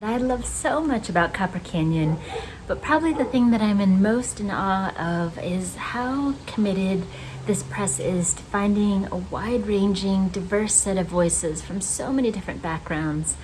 I love so much about Copper Canyon, but probably the thing that I'm in most in awe of is how committed this press is to finding a wide-ranging, diverse set of voices from so many different backgrounds.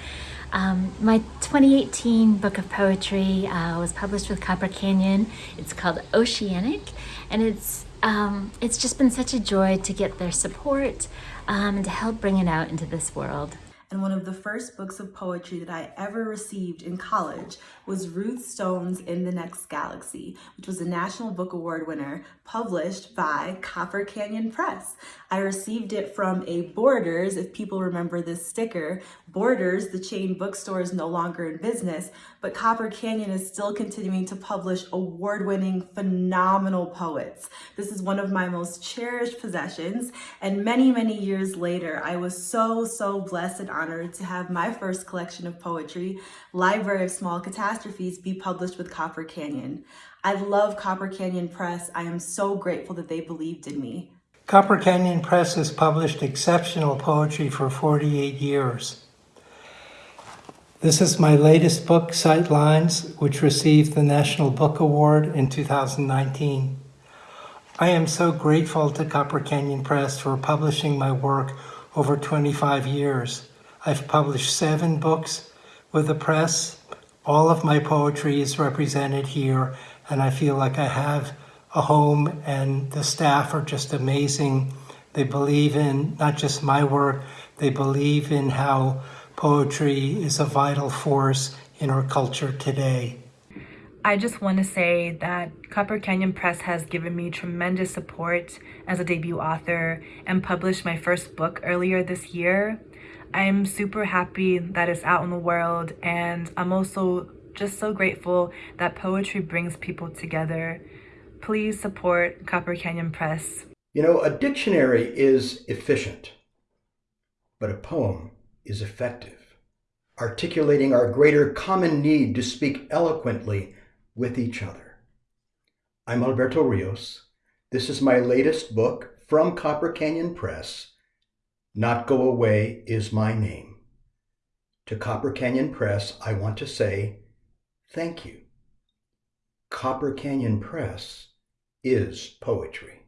Um, my 2018 book of poetry uh, was published with Copper Canyon. It's called Oceanic, and it's um, it's just been such a joy to get their support um, and to help bring it out into this world and one of the first books of poetry that I ever received in college was Ruth Stone's In the Next Galaxy, which was a National Book Award winner published by Copper Canyon Press. I received it from a Borders, if people remember this sticker. Borders, the chain bookstore, is no longer in business, but Copper Canyon is still continuing to publish award-winning, phenomenal poets. This is one of my most cherished possessions, and many, many years later, I was so, so blessed and honored to have my first collection of poetry, Library of Small Catastrophes, be published with Copper Canyon. I love Copper Canyon Press. I am so grateful that they believed in me. Copper Canyon Press has published exceptional poetry for 48 years. This is my latest book, Sightlines, which received the National Book Award in 2019. I am so grateful to Copper Canyon Press for publishing my work over 25 years. I've published seven books with the press. All of my poetry is represented here, and I feel like I have a home, and the staff are just amazing. They believe in not just my work, they believe in how poetry is a vital force in our culture today. I just want to say that Copper Canyon Press has given me tremendous support as a debut author and published my first book earlier this year. I'm super happy that it's out in the world and I'm also just so grateful that poetry brings people together. Please support Copper Canyon Press. You know, a dictionary is efficient, but a poem is effective, articulating our greater common need to speak eloquently with each other. I'm Alberto Rios. This is my latest book from Copper Canyon Press, not Go Away is my name. To Copper Canyon Press, I want to say thank you. Copper Canyon Press is poetry.